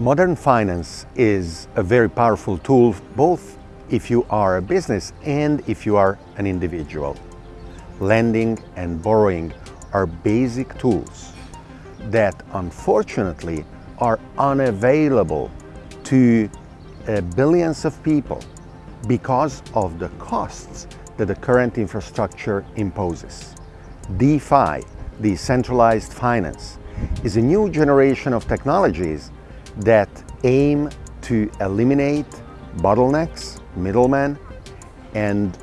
Modern finance is a very powerful tool both if you are a business and if you are an individual. Lending and borrowing are basic tools that unfortunately are unavailable to uh, billions of people because of the costs that the current infrastructure imposes. DeFi, decentralized finance, is a new generation of technologies that aim to eliminate bottlenecks, middlemen, and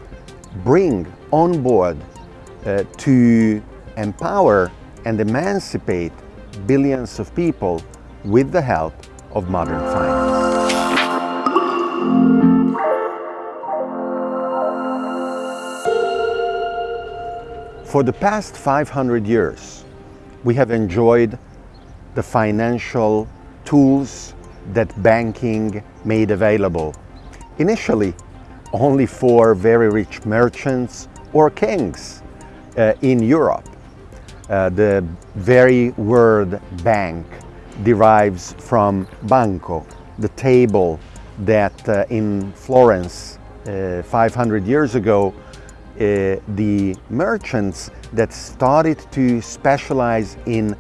bring on board uh, to empower and emancipate billions of people with the help of modern finance. For the past 500 years, we have enjoyed the financial tools that banking made available. Initially, only for very rich merchants or kings uh, in Europe. Uh, the very word bank derives from banco, the table that uh, in Florence uh, 500 years ago uh, the merchants that started to specialize in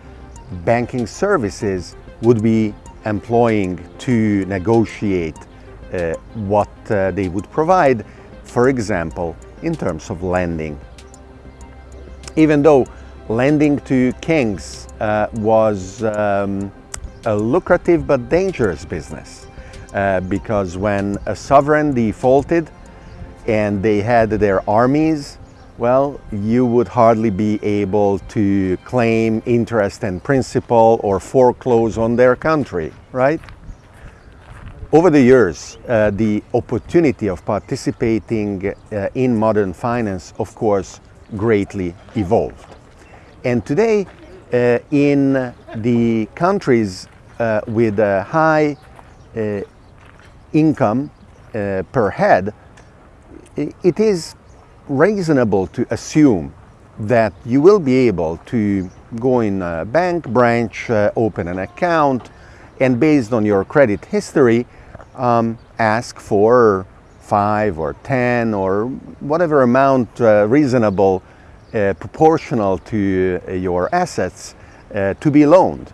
banking services would be employing to negotiate uh, what uh, they would provide, for example, in terms of lending. Even though lending to kings uh, was um, a lucrative but dangerous business, uh, because when a sovereign defaulted and they had their armies well, you would hardly be able to claim interest and principal or foreclose on their country, right? Over the years, uh, the opportunity of participating uh, in modern finance, of course, greatly evolved. And today, uh, in the countries uh, with a high uh, income uh, per head, it is reasonable to assume that you will be able to go in a bank branch, uh, open an account, and based on your credit history, um, ask for five or ten or whatever amount uh, reasonable uh, proportional to uh, your assets uh, to be loaned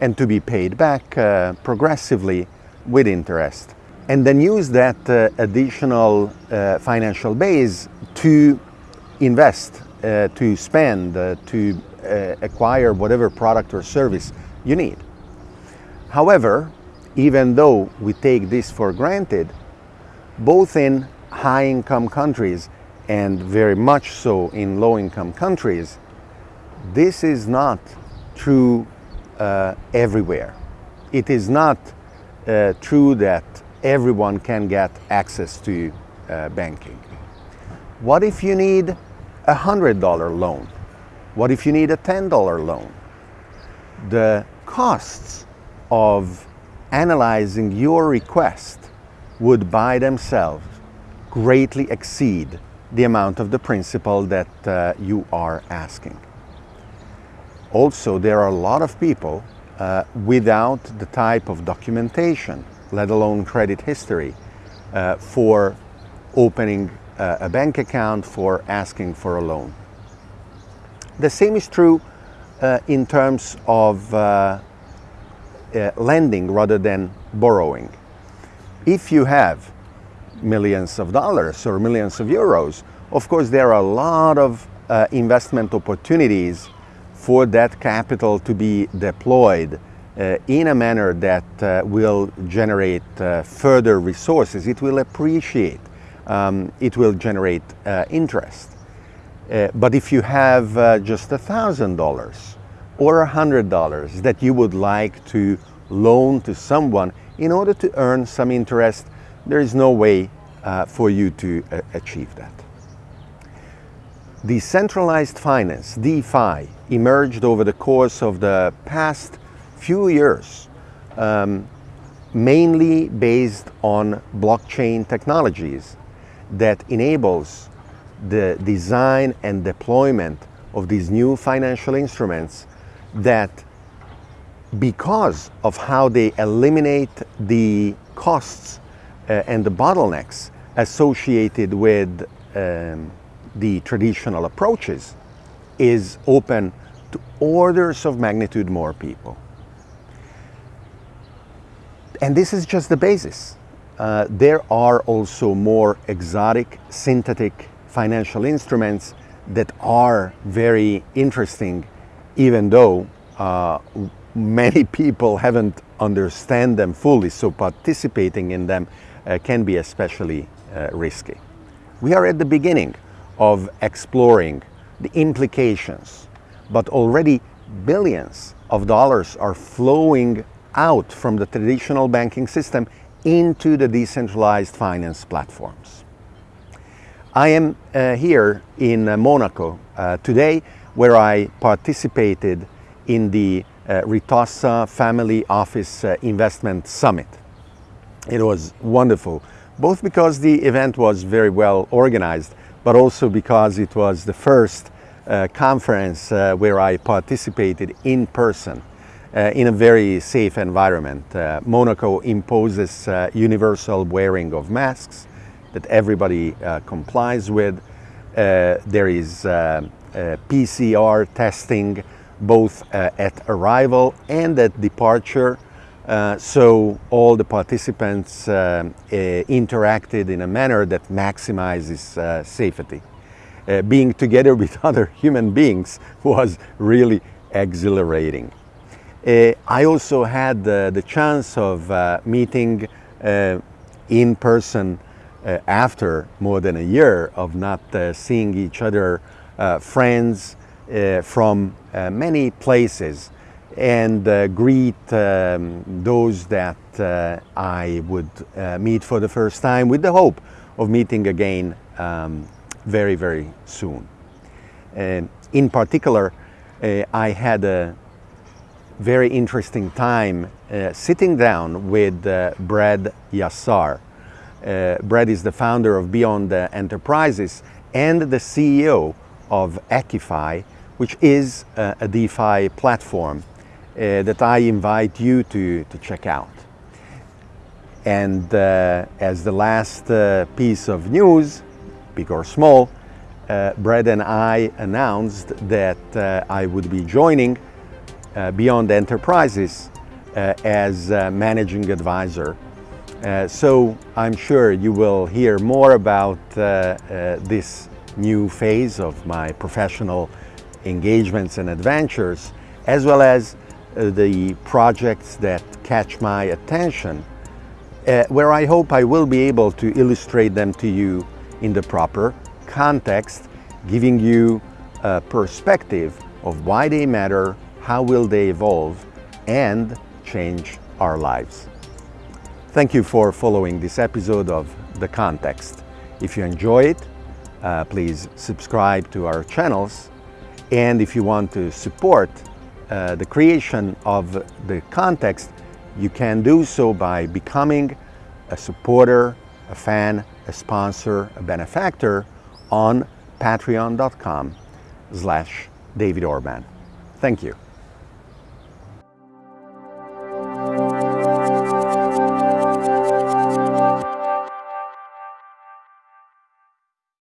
and to be paid back uh, progressively with interest. And then use that additional financial base to invest, uh, to spend, uh, to uh, acquire whatever product or service you need. However, even though we take this for granted, both in high-income countries and very much so in low-income countries, this is not true uh, everywhere. It is not true that everyone can get access to uh, banking. What if you need a $100 loan? What if you need a $10 loan? The costs of analyzing your request would by themselves greatly exceed the amount of the principal that uh, you are asking. Also, there are a lot of people uh, without the type of documentation let alone credit history, uh, for opening a bank account, for asking for a loan. The same is true uh, in terms of uh, uh, lending rather than borrowing. If you have millions of dollars or millions of euros, of course there are a lot of uh, investment opportunities for that capital to be deployed uh, in a manner that uh, will generate uh, further resources. It will appreciate, um, it will generate uh, interest. Uh, but if you have uh, just a thousand dollars or a hundred dollars that you would like to loan to someone in order to earn some interest, there is no way for you to achieve that. Decentralized finance, DeFi, emerged over the course of the past few years, um, mainly based on blockchain technologies that enables the design and deployment of these new financial instruments that because of how they eliminate the costs uh, and the bottlenecks associated with um, the traditional approaches is open to orders of magnitude more people. And this is just the basis. Uh, there are also more exotic synthetic financial instruments that are very interesting even though uh, many people haven't understand them fully so participating in them uh, can be especially uh, risky. We are at the beginning of exploring the implications but already billions of dollars are flowing out from the traditional banking system into the decentralized finance platforms. I am uh, here in uh, Monaco uh, today where I participated in the uh, Ritossa Family Office uh, Investment Summit. It was wonderful, both because the event was very well organized, but also because it was the first uh, conference where I participated in person uh, in a very safe environment. Uh, Monaco imposes uh, universal wearing of masks that everybody uh, complies with. there is PCR testing both at arrival and at departure uh, so all the participants uh, uh, interacted in a manner that maximizes safety. Uh, being together with other human beings was really exhilarating. Uh, I also had uh, the chance of uh, meeting uh, in person uh, after more than a year of not seeing each other, friends from many places and greet um, those that I would meet for the first time with the hope of meeting again um, very, very soon. In particular, uh, I had a very interesting time uh, sitting down with uh, Brad Yasar. Uh, Brad is the founder of Beyond Enterprises and the CEO of EQIFI, which is uh, a DeFi platform uh, that I invite you to, to check out. And as the last piece of news, big or small, uh, Brad and I announced that uh, I would be joining uh, Beyond Enterprises uh, as managing advisor. Uh, so I'm sure you will hear more about uh, this new phase of my professional engagements and adventures, as well as the projects that catch my attention, where I hope I will be able to illustrate them to you in the proper context, giving you a perspective of why they matter, how will they evolve, and change our lives. Thank you for following this episode of The Context. If you enjoy it, uh, please subscribe to our channels. And if you want to support uh, the creation of The Context, you can do so by becoming a supporter, a fan, a sponsor, a benefactor on patreon.com slash David Orban. Thank you.